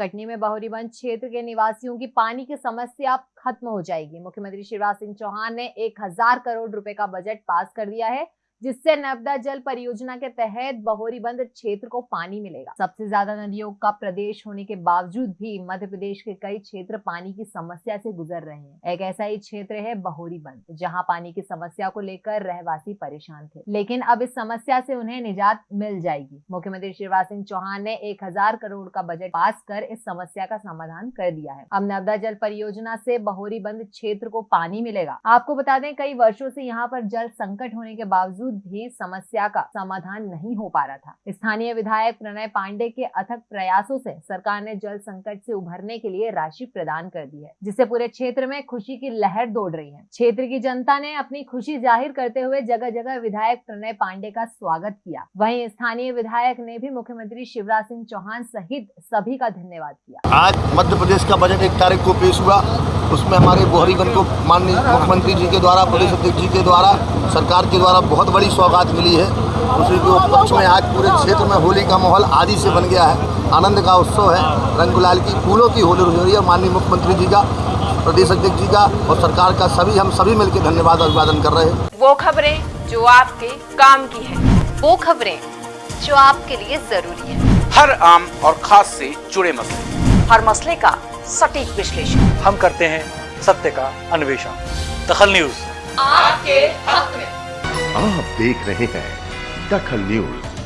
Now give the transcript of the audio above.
कटनी में बहोरीबंद क्षेत्र के निवासियों की पानी की समस्या खत्म हो जाएगी। मुख्यमंत्री शिवराज सिंह चौहान ने एक हज़ार करोड़ रुपए का बजट पास कर दिया है। जिससे नर्मदा जल परियोजना के तहत बहोरीबंद क्षेत्र को पानी मिलेगा। सबसे ज़्यादा नदियों का प्रदेश होने के बावजूद भी मध्य प्रदेश के कई क्षेत्र पानी की समस्या से गुजर रहे हैं। एक ऐसा ही क्षेत्र है बहोरीबंद जहाँ पानी की समस्या को लेकर रहवासी परेशान थे। लेकिन अब इस समस्या से उन्हें निजात मिल जाएगी। मुख्यमंत्री शिवराज सिंह चौहान ने एक हज़ार करोड़ का बजट पास कर इस समस्या का समाधान कर दिया है। अब नर्मदा जल परियोजना से बहोरीबंद क्षेत्र को पानी मिलेगा। आपको बता दें, कई वर्षों से यहाँ पर जल संकट होने के बावजूद भी समस्या का समाधान नहीं हो पा रहा था। स्थानीय विधायक प्रणय पांडे के अथक प्रयासों से सरकार ने जल संकट से उभरने के लिए राशि प्रदान कर दी है, जिससे पूरे क्षेत्र में खुशी की लहर दौड़ रही है। क्षेत्र की जनता ने अपनी खुशी ज़ाहिर करते हुए जगह जगह विधायक प्रणय पांडे का स्वागत किया। वहीं स्थानीय विधायक ने भी मुख्यमंत्री शिवराज सिंह चौहान सहित सभी का धन्यवाद किया। आज मध्य प्रदेश का बजट एक तारीख को पेश हुआ। उसमें हमारे बोहरीगंज को माननीय मुख्यमंत्री जी के द्वारा प्रदेश अध्यक्ष जी के द्वारा सरकार के द्वारा बहुत बड़ी सौगात मिली है। उसी के उपलक्ष्य में आज पूरे क्षेत्र में होली का माहौल आदि से बन गया है। आनंद का उत्सव है। रंग गुलाल की फूलों की होली हो रही है। माननीय मुख्यमंत्री जी का प्रदेश अध्यक्ष जी का और सरकार का सभी हम सभी मिलकर धन्यवाद अभिवादन कर रहे हैं। वो खबरें जो आपके काम की है। वो खबरें जो आपके लिए ज़रूरी है। हर आम और खास से जुड़े मसले। हर मसले का सटीक विश्लेषण। हम करते हैं सत्य का अन्वेषण। दखल न्यूज़। आपके हक में। आप देख रहे हैं दखल न्यूज़।